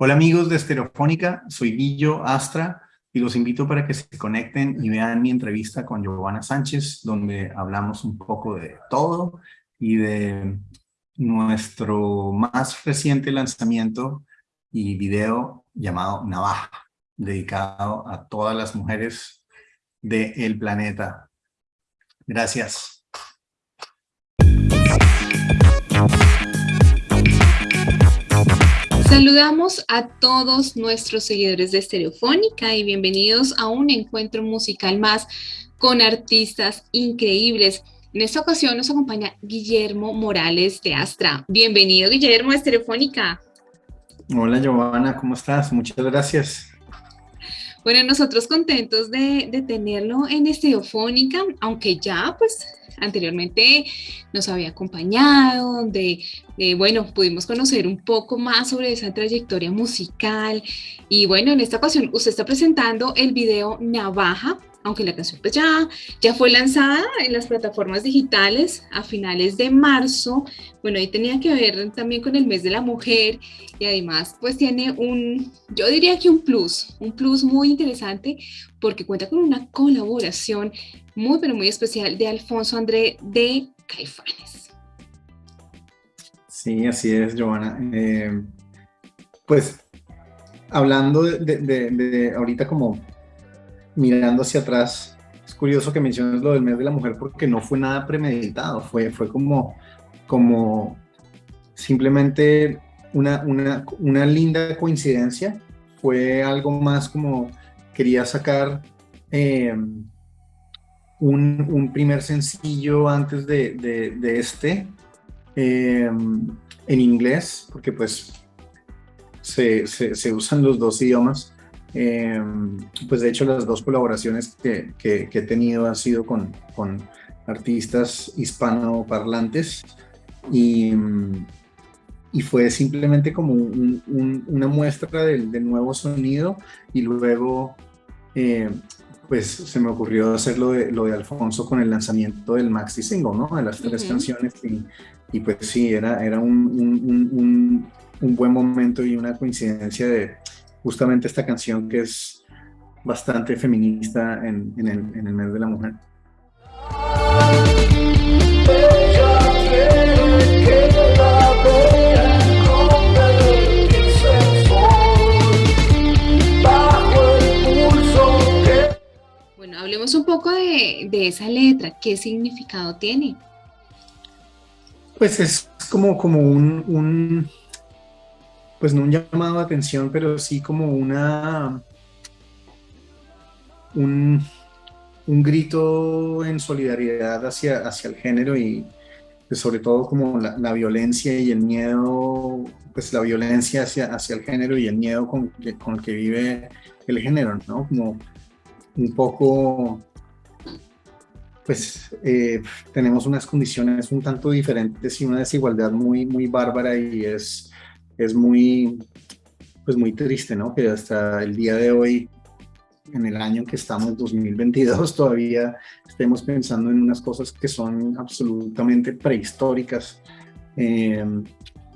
Hola amigos de Estereofónica, soy Guillo Astra y los invito para que se conecten y vean mi entrevista con Giovanna Sánchez, donde hablamos un poco de todo y de nuestro más reciente lanzamiento y video llamado Navaja, dedicado a todas las mujeres del planeta. Gracias. Saludamos a todos nuestros seguidores de Estereofónica y bienvenidos a un encuentro musical más con artistas increíbles. En esta ocasión nos acompaña Guillermo Morales de Astra. Bienvenido, Guillermo, a Estereofónica. Hola, Giovanna, ¿cómo estás? Muchas gracias. Bueno, nosotros contentos de, de tenerlo en Estereofónica, aunque ya pues anteriormente nos había acompañado, donde, eh, bueno, pudimos conocer un poco más sobre esa trayectoria musical. Y bueno, en esta ocasión usted está presentando el video Navaja, aunque la canción pues ya, ya fue lanzada en las plataformas digitales a finales de marzo, bueno, ahí tenía que ver también con el mes de la mujer y además pues tiene un, yo diría que un plus, un plus muy interesante porque cuenta con una colaboración muy pero muy especial de Alfonso André de Caifanes. Sí, así es, Giovanna. Eh, pues hablando de ahorita como mirando hacia atrás, es curioso que menciones lo del mes de la mujer porque no fue nada premeditado, fue, fue como, como simplemente una, una, una linda coincidencia, fue algo más como quería sacar eh, un, un, primer sencillo antes de, de, este eh, en inglés, porque pues se, se, se usan los dos idiomas. Eh, pues de hecho las dos colaboraciones que, que, he tenido han sido con, con artistas hispanoparlantes y, y fue simplemente como una muestra del, nuevo sonido y luego eh, pues se me ocurrió hacer lo de, lo de Alfonso con el lanzamiento del maxi single, ¿no? De las tres canciones y, y, pues sí, era, era un, un, un buen momento y una coincidencia de justamente esta canción que es bastante feminista en, el, en el mes de la mujer. Bueno, hablemos un poco de, de, esa letra. ¿Qué significado tiene? Pues es como, como un, pues no un llamado de atención, pero sí como una, un, grito en solidaridad hacia, hacia el género y pues, sobre todo como la, violencia y el miedo, pues la violencia hacia, hacia el género y el miedo con, con el que vive el género, ¿no? Como un poco, pues eh, tenemos unas condiciones un tanto diferentes y una desigualdad muy, muy bárbara y es es muy, pues muy triste, ¿no? Que hasta el día de hoy, en el año que estamos, 2022, todavía estemos pensando en unas cosas que son absolutamente prehistóricas. Em,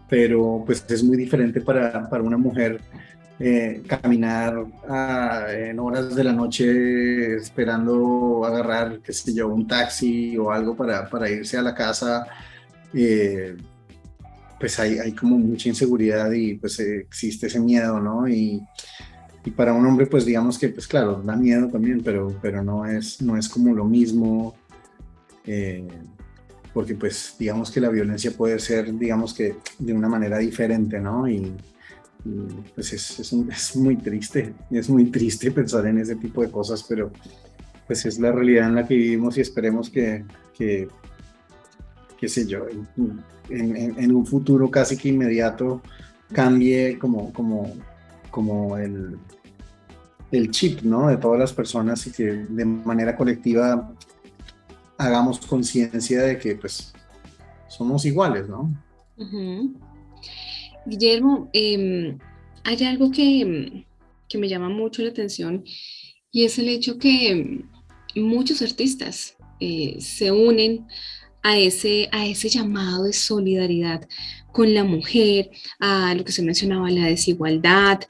pero pues es muy diferente para, para una mujer eh, caminar en horas de la noche esperando agarrar, qué sé yo, un taxi o algo para, para irse a la casa. Eh, pues hay, hay como mucha inseguridad y pues existe ese miedo, ¿no? Y, y, para un hombre pues digamos que pues claro, da miedo también, pero, pero no, es, no es como lo mismo, eh, porque pues digamos que la violencia puede ser digamos que de una manera diferente, ¿no? Y, pues es, es, es, muy triste, es muy triste pensar en ese tipo de cosas, pero pues es la realidad en la que vivimos y esperemos que, que qué sé yo, en, un futuro casi que inmediato cambie como, como, como el, el chip ¿no? de todas las personas y que de manera colectiva hagamos conciencia de que pues somos iguales, ¿no? Guillermo, em, hay algo que, que, me llama mucho la atención y es el hecho que muchos artistas eh, se unen a ese, a ese llamado de solidaridad, con la mujer, a lo que se mencionaba, la desigualdad,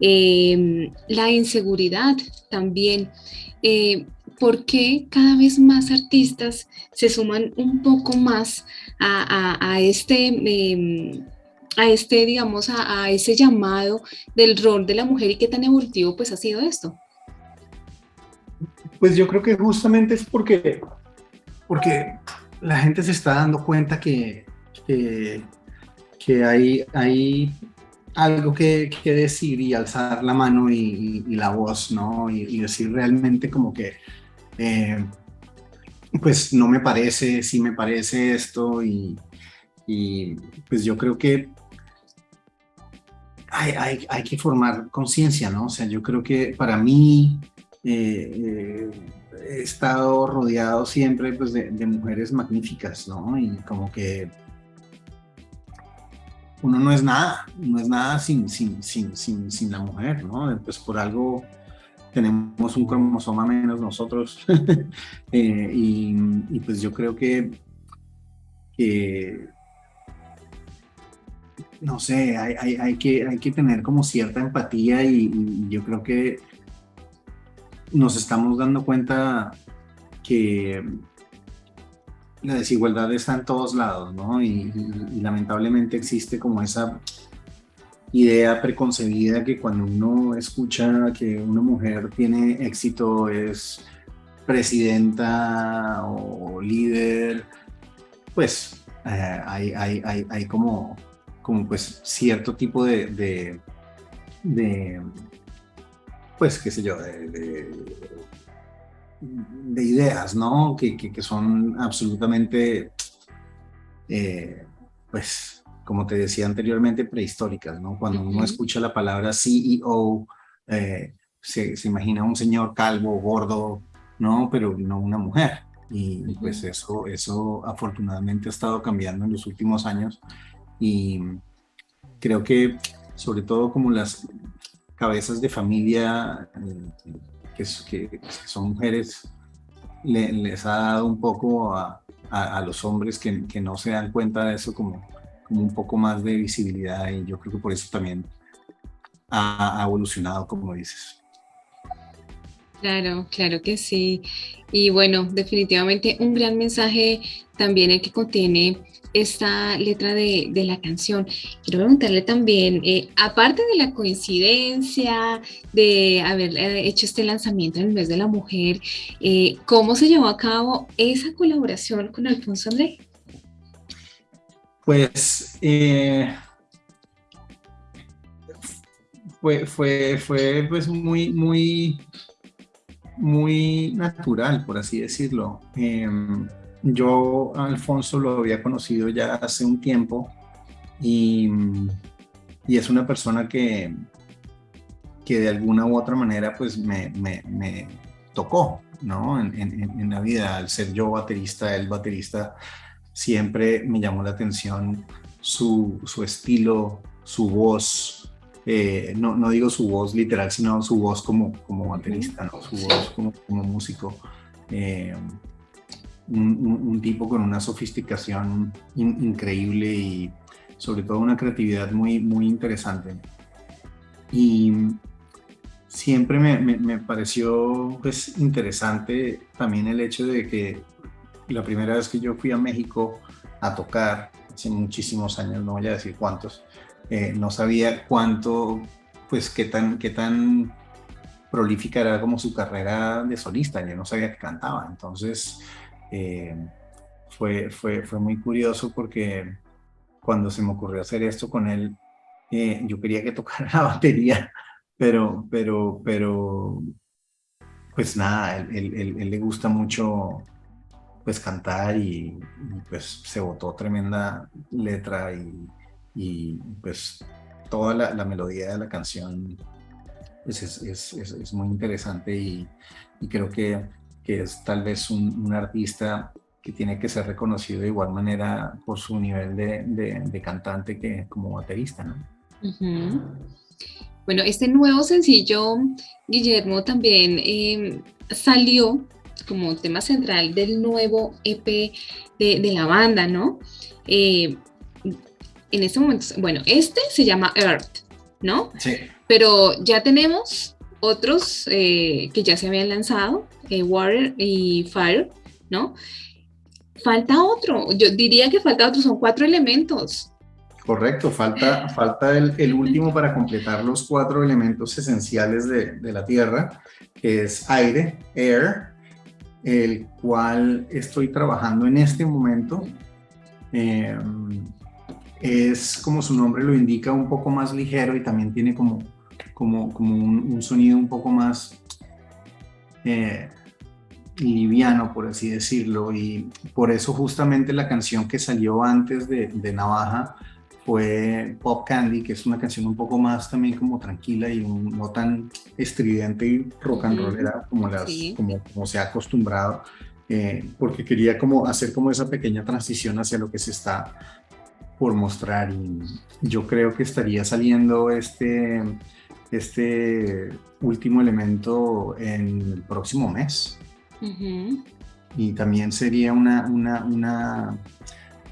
em, la inseguridad también. Eh, ¿Por qué cada vez más artistas se suman un poco más a, este, em, a este, digamos, a, ese llamado del rol de la mujer y qué tan evolutivo pues ha sido esto? Pues yo creo que justamente es porque, porque la gente se está dando cuenta que, que, hay, hay algo que, decir y alzar la mano y, la voz, ¿no? Y, decir realmente como que, eh, pues no me parece, sí me parece esto y, pues yo creo que hay, hay, que formar conciencia, ¿no? O sea, yo creo que para mí eh, eh, he estado rodeado siempre pues, de, mujeres magníficas, ¿no? Y como que uno no es nada, no es nada sin, sin, sin, sin, sin la mujer, ¿no? Pues por algo tenemos un cromosoma menos nosotros. Eh, y, pues yo creo que, no sé, hay, que, hay que tener como cierta empatía y, yo creo que nos estamos dando cuenta que la desigualdad está en todos lados, ¿no? Y, lamentablemente existe como esa idea preconcebida que cuando uno escucha que una mujer tiene éxito es presidenta o líder, pues eh, hay, hay, hay, como, como pues cierto tipo de, pues qué sé yo, de de ideas, ¿no? Que, que, son absolutamente, eh, pues, como te decía anteriormente, prehistóricas, ¿no? Cuando uno escucha la palabra CEO, eh, se, se, imagina un señor calvo, gordo, ¿no? Pero no una mujer. Y pues eso, eso afortunadamente ha estado cambiando en los últimos años y creo que sobre todo como las cabezas de familia eh, que, son mujeres les ha dado un poco a, los hombres que, no se dan cuenta de eso como, como un poco más de visibilidad y yo creo que por eso también ha, evolucionado, como dices. Claro, claro que sí. Y bueno, definitivamente un gran mensaje también el que contiene esta letra de, la canción. Quiero preguntarle también, eh, aparte de la coincidencia de haber eh, hecho este lanzamiento en el mes de la mujer, eh, ¿cómo se llevó a cabo esa colaboración con Alfonso André? Pues fue, fue, fue pues muy, muy, muy natural, por así decirlo. Yo a Alfonso lo había conocido ya hace un tiempo y, es una persona que, que de alguna u otra manera pues me, tocó, ¿no? En, la vida, al ser yo baterista, él baterista, siempre me llamó la atención su, estilo, su voz, eh, no, digo su voz literal, sino su voz como, como baterista, ¿no? su voz como, músico. Eh, un, tipo con una sofisticación increíble y sobre todo una creatividad muy, muy interesante. Y siempre me, me, pareció pues, interesante también el hecho de que la primera vez que yo fui a México a tocar, hace muchísimos años, no voy a decir cuántos, eh, no sabía cuánto, pues qué tan, qué tan prolífica era como su carrera de solista, yo no sabía que cantaba, entonces eh, fue, fue, fue muy curioso porque cuando se me ocurrió hacer esto con él, eh, yo quería que tocara la batería, pero, pero, pero, pues nada, él, él, le gusta mucho pues cantar y, pues se votó tremenda letra y, y pues toda la, la, melodía de la canción pues es, es, es, muy interesante y, y creo que que es tal vez un, artista que tiene que ser reconocido de igual manera por su nivel de, cantante que como baterista, ¿no? Bueno, este nuevo sencillo, Guillermo, también em, salió como tema central del nuevo EP de, la banda, ¿no? Eh, en este momento, bueno, este se llama Earth, ¿no? Sí. Pero ya tenemos otros eh, que ya se habían lanzado, eh, Water y Fire, ¿no? Falta otro, yo diría que falta otro, son cuatro elementos. Correcto, falta, falta el, último para completar los cuatro elementos esenciales de, la Tierra, que es aire, air, el cual estoy trabajando en este momento. Em, es, como su nombre lo indica, un poco más ligero y también tiene como, como, como un, sonido un poco más eh, liviano, por así decirlo. Y por eso justamente la canción que salió antes de, de Navaja fue Pop Candy, que es una canción un poco más también como tranquila y no tan estridente y rock and rollera como, las, como, como se ha acostumbrado, eh, porque quería como hacer como esa pequeña transición hacia lo que se está por mostrar y yo creo que estaría saliendo este, este último elemento en el próximo mes. Y también sería una, una, una,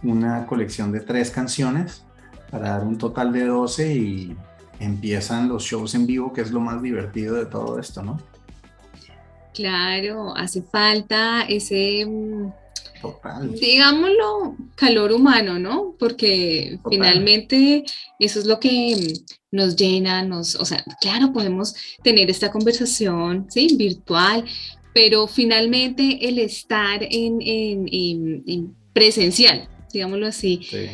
una colección de tres canciones para dar un total de 12 y empiezan los shows en vivo, que es lo más divertido de todo esto, ¿no? Claro, hace falta ese, mm, Total. digámoslo, calor humano, ¿no? Porque finalmente eso es lo que mm, nos llena, nos, o sea, claro, podemos tener esta conversación, ¿sí? Virtual, pero finalmente el estar en, en presencial, digámoslo así, sí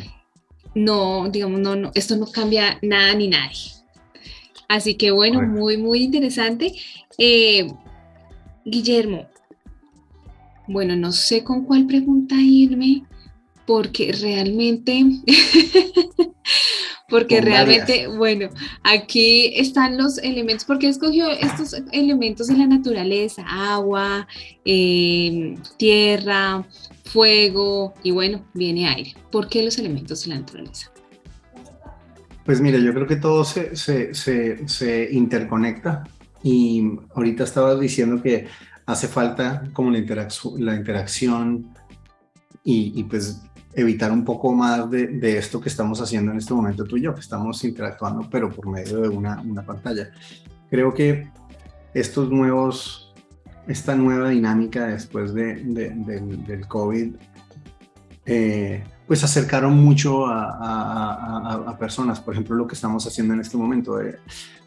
no, digamos, no, no, esto no cambia nada ni nadie. Así que bueno, muy, muy interesante. Eh, Guillermo, bueno, no sé con cuál pregunta irme, porque realmente, porque realmente, bueno, aquí están los elementos, porque escogió estos elementos de la naturaleza, agua, eh, tierra, fuego y bueno, viene aire. ¿Por qué los elementos de la naturaleza? Pues mira, yo creo que todo se, se, se, interconecta y ahorita estaba diciendo que hace falta como la, la interacción y, y, pues evitar un poco más de, de, esto que estamos haciendo en este momento tú y yo, que estamos interactuando pero por medio de una, una pantalla. Creo que estos nuevos esta nueva dinámica después de, del, COVID, eh, pues acercaron mucho a, personas. Por ejemplo, lo que estamos haciendo en este momento, de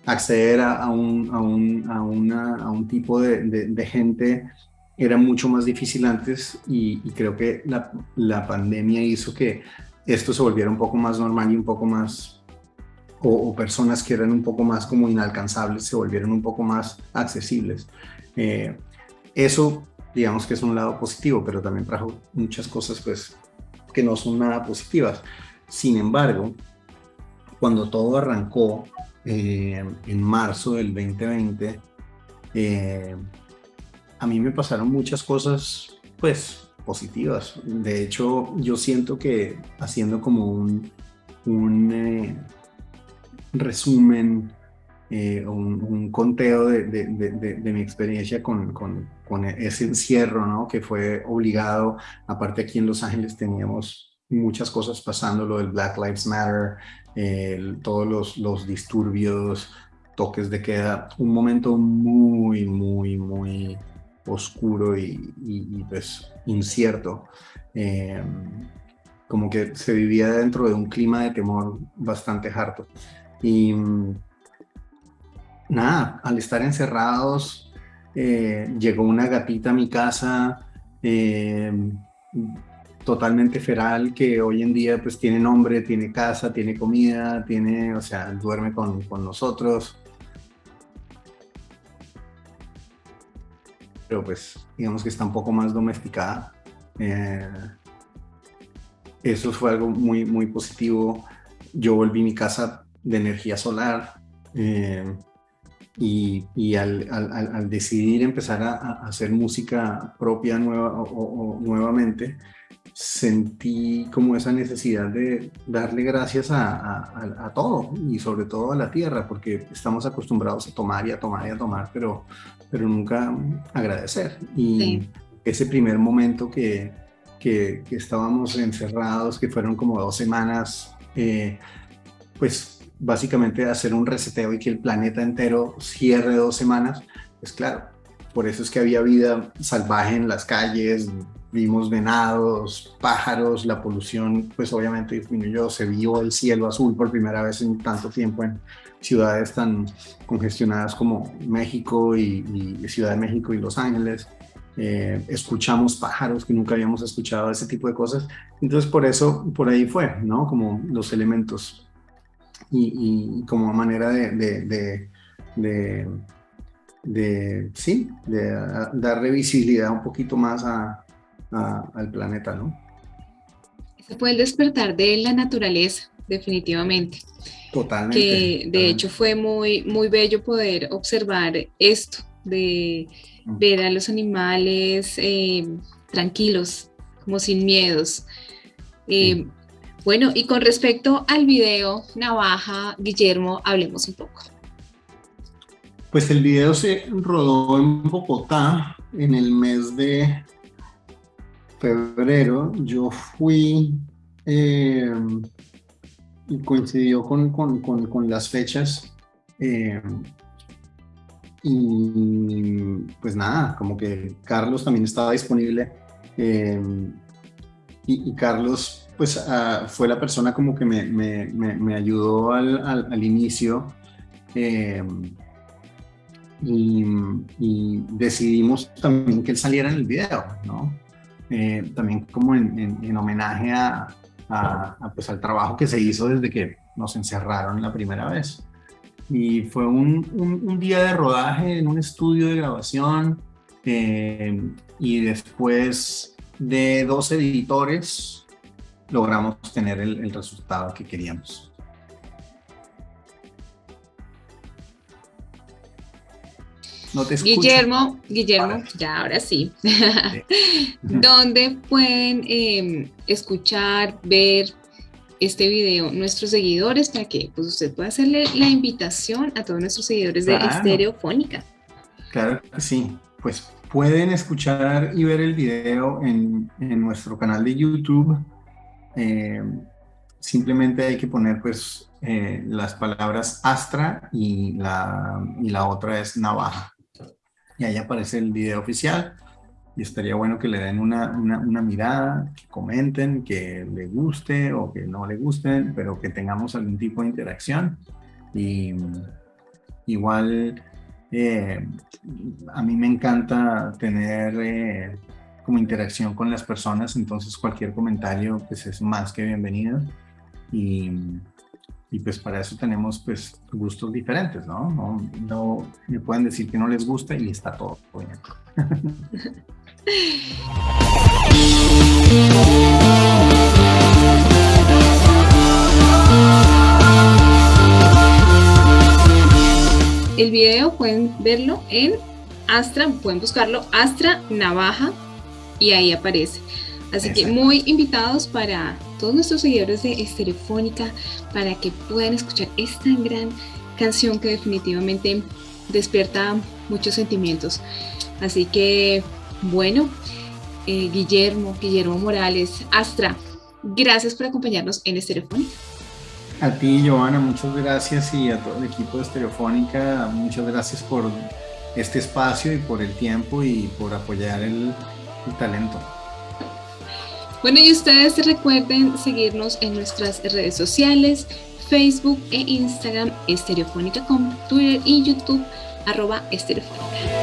acceder a, un, un, una, un, tipo de, gente era mucho más difícil antes y, creo que la, la, pandemia hizo que esto se volviera un poco más normal y un poco más, o, personas que eran un poco más como inalcanzables se volvieron un poco más accesibles. Eh, eso, digamos que es un lado positivo, pero también trajo muchas cosas pues, que no son nada positivas. Sin embargo, cuando todo arrancó eh, en marzo del 2020, eh, a mí me pasaron muchas cosas, pues, positivas. De hecho, yo siento que haciendo como un, un eh, resumen eh, un, conteo de, mi experiencia con, ese encierro, ¿no? Que fue obligado. Aparte aquí en Los Ángeles teníamos muchas cosas pasando, lo del Black Lives Matter, todos los, disturbios, toques de queda, un momento muy, muy, muy oscuro y, pues incierto. Eh, como que se vivía dentro de un clima de temor bastante harto. Y nada, al estar encerrados, eh, llegó una gatita a mi casa, eh, totalmente feral, que hoy en día pues tiene nombre, tiene casa, tiene comida, tiene, o sea, duerme con, nosotros. Pero pues digamos que está un poco más domesticada. Eh, eso fue algo muy, muy positivo. Yo volví mi casa de energía solar. Y, al, decidir empezar a, hacer música propia nueva, o, nuevamente, sentí como esa necesidad de darle gracias a, todo y sobre todo a la tierra, porque estamos acostumbrados a tomar y a tomar y a tomar, pero, pero nunca agradecer. Y ese primer momento que, que, que estábamos encerrados, que fueron como dos semanas eh, pues básicamente hacer un reseteo y que el planeta entero cierre dos semanas, pues claro, por eso es que había vida salvaje en las calles, vimos venados, pájaros, la polución pues obviamente disminuyó, se vio el cielo azul por primera vez en tanto tiempo en ciudades tan congestionadas como México y, Ciudad de México y Los Ángeles. Eh, escuchamos pájaros que nunca habíamos escuchado, ese tipo de cosas. Entonces por eso, por ahí fue, ¿no? Como los elementos y, como manera de, de, sí, de darle visibilidad un poquito más a, al planeta, ¿no? Ese fue el despertar de la naturaleza, definitivamente. Totalmente. Que de hecho fue muy, muy bello poder observar esto, de mm. ver a los animales eh, tranquilos, como sin miedos. Eh, bueno, y con respecto al video Navaja, Guillermo, hablemos un poco. Pues el video se rodó en Bogotá en el mes de febrero. Yo fui eh, y coincidió con, las fechas. Eh, y pues nada, como que Carlos también estaba disponible. Eh, y, Carlos pues ah, fue la persona como que me, ayudó al, inicio. Y, decidimos también que él saliera en el video, ¿no? Eh, también como en, homenaje a, pues al trabajo que se hizo desde que nos encerraron la primera vez. Y fue un, día de rodaje en un estudio de grabación eh, y después de dos editores logramos tener el resultado que queríamos. Guillermo, Guillermo, ya ahora sí. ¿Dónde pueden em, escuchar, ver este video nuestros seguidores para que pues, usted pueda hacerle la invitación a todos nuestros seguidores de Estereofónica? Claro que sí. Pues pueden escuchar y ver el video en, nuestro canal de YouTube. Em, simplemente hay que poner pues eh, las palabras Astra y la, y la otra es navaja y ahí aparece el video oficial y estaría bueno que le den una, una, mirada, que comenten, que le guste o que no le guste, pero que tengamos algún tipo de interacción. Y igual eh, a mí me encanta tener eh, como interacción con las personas, entonces cualquier comentario pues es más que bienvenido. Y, pues para eso tenemos pues gustos diferentes, ¿no? ¿no? No me pueden decir que no les gusta y está todo bien. El video pueden verlo en Astra, pueden buscarlo Astra Navaja y ahí aparece. Así que muy invitados para todos nuestros seguidores de Estereofónica para que puedan escuchar esta gran canción que definitivamente despierta muchos sentimientos. Así que, bueno, eh, Guillermo, Guillermo Morales, Astra, gracias por acompañarnos en Estereofónica. A ti, Joana, muchas gracias y a todo el equipo de Estereofónica, muchas gracias por este espacio y por el tiempo y por apoyar el talento. Bueno, y ustedes recuerden seguirnos en nuestras redes sociales, Facebook e Instagram, Estereofónica con Twitter y YouTube, arroba Estereofónica.